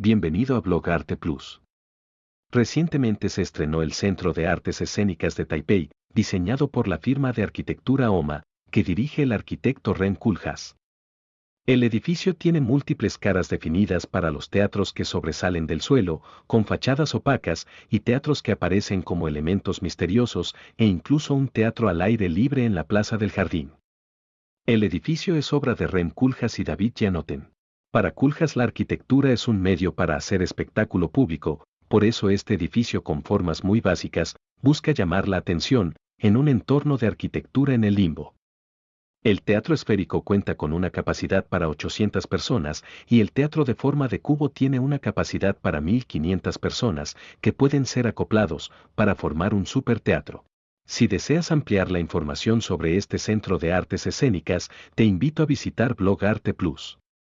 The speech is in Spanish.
bienvenido a Blog Arte Plus. Recientemente se estrenó el Centro de Artes Escénicas de Taipei, diseñado por la firma de arquitectura OMA, que dirige el arquitecto Ren Kulhas. El edificio tiene múltiples caras definidas para los teatros que sobresalen del suelo, con fachadas opacas, y teatros que aparecen como elementos misteriosos, e incluso un teatro al aire libre en la plaza del jardín. El edificio es obra de Rem Kulhas y David Janoten. Para Kulhas la arquitectura es un medio para hacer espectáculo público, por eso este edificio con formas muy básicas, busca llamar la atención, en un entorno de arquitectura en el limbo. El teatro esférico cuenta con una capacidad para 800 personas y el teatro de forma de cubo tiene una capacidad para 1500 personas que pueden ser acoplados para formar un superteatro. Si deseas ampliar la información sobre este centro de artes escénicas, te invito a visitar Blog Arte Plus.